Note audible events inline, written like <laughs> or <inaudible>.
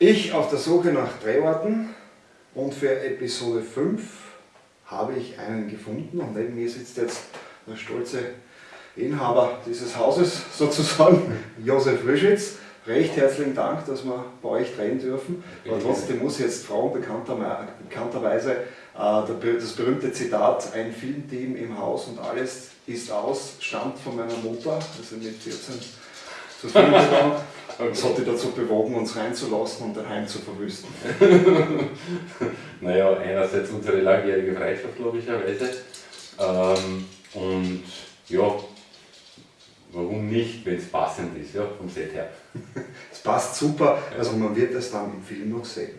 Ich auf der Suche nach Drehorten und für Episode 5 habe ich einen gefunden und neben mir sitzt jetzt der stolze Inhaber dieses Hauses <laughs> sozusagen, Josef Rischitz. Recht herzlichen Dank, dass wir bei euch drehen dürfen. Aber trotzdem muss ich jetzt fragen, bekannterweise, äh, das berühmte Zitat, ein Filmteam im Haus und alles ist aus, stammt von meiner Mutter, also mit 14 zu Film gegangen. <laughs> Das hat dich dazu bewogen, uns reinzulassen und daheim zu verwüsten. <laughs> naja, einerseits unsere langjährige Freundschaft logischerweise ähm, und ja, warum nicht, wenn es passend ist, ja, vom Set her. <laughs> Es passt super, also man wird es dann im Film noch sehen.